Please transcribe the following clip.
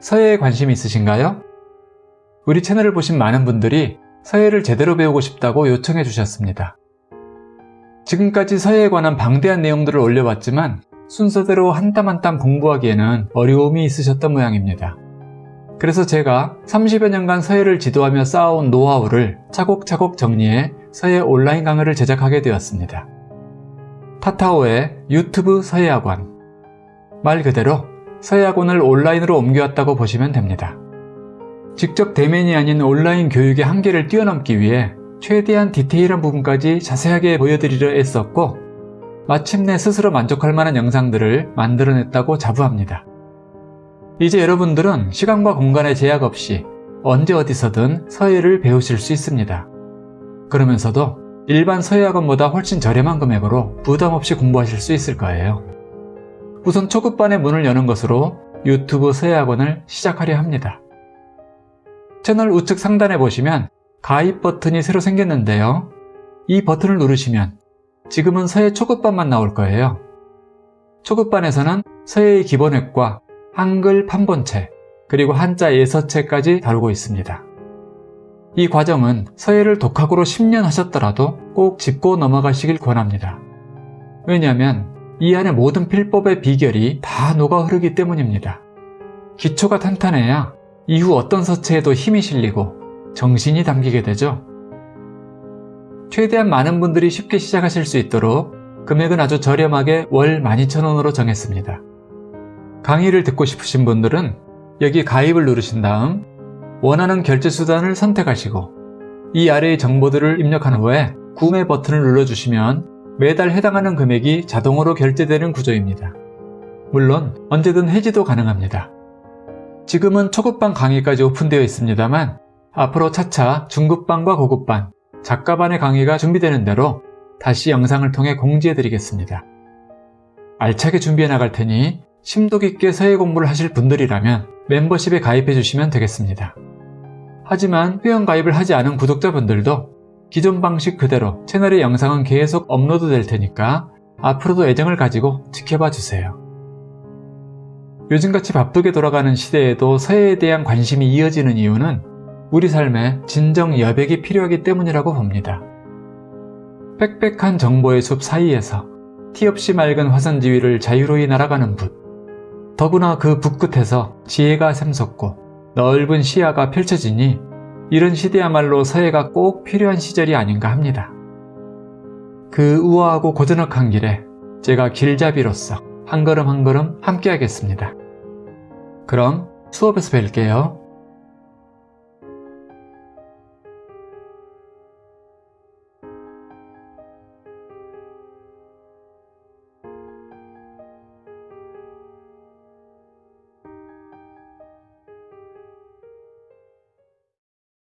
서예에 관심이 있으신가요? 우리 채널을 보신 많은 분들이 서예를 제대로 배우고 싶다고 요청해 주셨습니다. 지금까지 서예에 관한 방대한 내용들을 올려봤지만 순서대로 한 땀 한 땀 공부하기에는 어려움이 있으셨던 모양입니다. 그래서 제가 30여 년간 서예를 지도하며 쌓아온 노하우를 차곡차곡 정리해 서예 온라인 강의를 제작하게 되었습니다. 타타오의 유튜브 서예학원 말 그대로 서예학원을 온라인으로 옮겨왔다고 보시면 됩니다. 직접 대면이 아닌 온라인 교육의 한계를 뛰어넘기 위해 최대한 디테일한 부분까지 자세하게 보여드리려 애썼고 마침내 스스로 만족할 만한 영상들을 만들어냈다고 자부합니다. 이제 여러분들은 시간과 공간의 제약 없이 언제 어디서든 서예를 배우실 수 있습니다. 그러면서도 일반 서예학원보다 훨씬 저렴한 금액으로 부담 없이 공부하실 수 있을 거예요. 우선 초급반의 문을 여는 것으로 유튜브 서예학원을 시작하려 합니다. 채널 우측 상단에 보시면 가입 버튼이 새로 생겼는데요. 이 버튼을 누르시면 지금은 서예 초급반만 나올 거예요. 초급반에서는 서예의 기본획과 한글 판본체, 그리고 한자 예서체까지 다루고 있습니다. 이 과정은 서예를 독학으로 10년 하셨더라도 꼭 짚고 넘어가시길 권합니다. 왜냐하면 이 안에 모든 필법의 비결이 다 녹아 흐르기 때문입니다. 기초가 탄탄해야 이후 어떤 서체에도 힘이 실리고 정신이 담기게 되죠. 최대한 많은 분들이 쉽게 시작하실 수 있도록 금액은 아주 저렴하게 월 12,000원으로 정했습니다. 강의를 듣고 싶으신 분들은 여기 가입을 누르신 다음 원하는 결제 수단을 선택하시고 이 아래의 정보들을 입력한 후에 구매 버튼을 눌러주시면 매달 해당하는 금액이 자동으로 결제되는 구조입니다. 물론 언제든 해지도 가능합니다. 지금은 초급반 강의까지 오픈되어 있습니다만 앞으로 차차 중급반과 고급반, 작가반의 강의가 준비되는 대로 다시 영상을 통해 공지해 드리겠습니다. 알차게 준비해 나갈 테니 심도 깊게 서예 공부를 하실 분들이라면 멤버십에 가입해 주시면 되겠습니다. 하지만 회원 가입을 하지 않은 구독자분들도 기존 방식 그대로 채널의 영상은 계속 업로드 될 테니까 앞으로도 애정을 가지고 지켜봐 주세요. 요즘같이 바쁘게 돌아가는 시대에도 서예에 대한 관심이 이어지는 이유는 우리 삶에 진정 여백이 필요하기 때문이라고 봅니다. 빽빽한 정보의 숲 사이에서 티 없이 맑은 화산지위를 자유로이 날아가는 붓 더구나 그 붓 끝에서 지혜가 샘솟고 넓은 시야가 펼쳐지니 이런 시대야말로 서예가 꼭 필요한 시절이 아닌가 합니다. 그 우아하고 고즈넉한 길에 제가 길잡이로서 한 걸음 한 걸음 함께 하겠습니다. 그럼 수업에서 뵐게요.